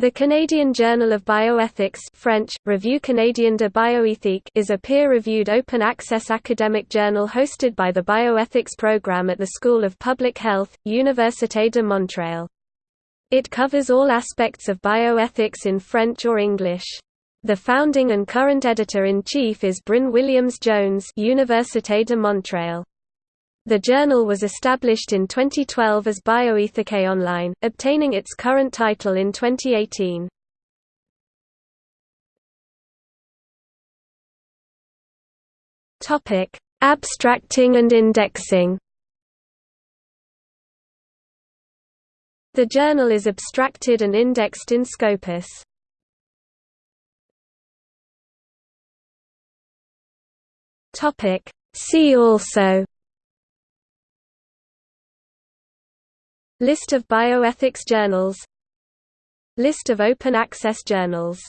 The Canadian Journal of Bioethics French, Revue Canadienne de Bioéthique is a peer-reviewed open-access academic journal hosted by the Bioethics program at the School of Public Health, Université de Montréal. It covers all aspects of bioethics in French or English. The founding and current editor-in-chief is Bryn Williams-Jones Université de Montréal. The journal was established in 2012 as Bioethique Online, obtaining its current title in 2018. Topic: Abstracting and indexing. The journal is abstracted and indexed in Scopus. Topic: See also List of bioethics journals. List of open access journals